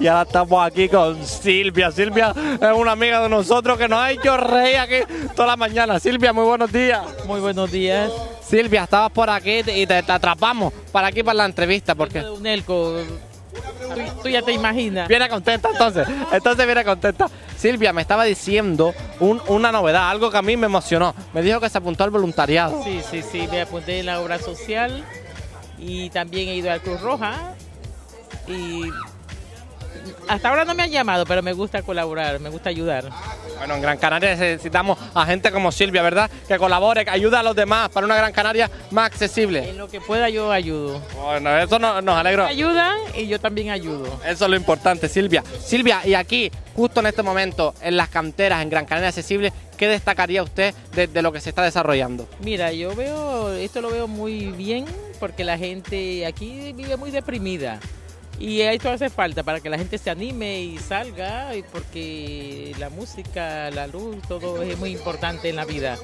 Y ahora estamos aquí con Silvia. Silvia es una amiga de nosotros que nos ha hecho reír aquí toda la mañana. Silvia, muy buenos días. Muy buenos días. Silvia, estabas por aquí y te, te atrapamos para aquí para la entrevista porque Un Elco, tú, tú ya te imaginas. viene contenta entonces. Entonces viene contenta. Silvia me estaba diciendo un- una novedad, algo que a mí me emocionó. Me dijo que se apuntó al voluntariado. Sí, sí, sí, me apunté en la obra social y también he ido a Cruz Roja y hasta ahora no me han llamado, pero me gusta colaborar, me gusta ayudar. Bueno, en Gran Canaria necesitamos a gente como Silvia, ¿verdad? Que colabore, que ayude a los demás para una Gran Canaria más accesible. En lo que pueda yo ayudo. Bueno, eso no- nos alegra. Ayudan y yo también ayudo. Eso es lo importante, Silvia. Silvia, y aquí, justo en este momento, en las canteras, en Gran Canaria Accesible, ¿qué destacaría usted de, de lo que se está desarrollando? Mira, yo veo, esto lo veo muy bien porque la gente aquí vive muy deprimida. Y esto hace falta para que la gente se anime y salga, y porque la música, la luz, todo es muy importante en la vida.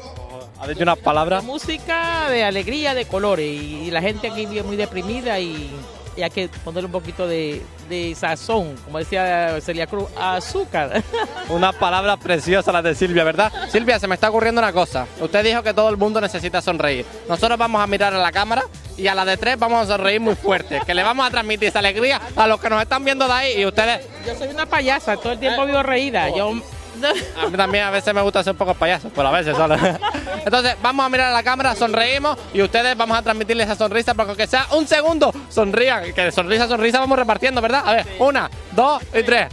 ¿Ha dicho unas La palabras? música de alegría, de colores, y, la gente aquí vive muy deprimida y, y hay que ponerle un poquito de, de sazón, como decía Celia Cruz, azúcar. Unas palabras preciosas las de Silvia, ¿verdad? Silvia, se me está ocurriendo una cosa. Usted dijo que todo el mundo necesita sonreír. Nosotros vamos a mirar a la cámara y a la de tres vamos a sonreír muy fuerte. Que le vamos a transmitir esa alegría a los que nos están viendo de ahí y ustedes... Yo soy una payasa, todo el tiempo vivo reída. Yo, A mí también a veces me gusta ser un poco payaso, pero a veces solo. Entonces, vamos a mirar a la cámara, sonreímos y ustedes vamos a transmitirles esa sonrisa, porque aunque sea un segundo, sonrían. Que de sonrisa a sonrisa vamos repartiendo, ¿verdad? A ver, una, dos y tres.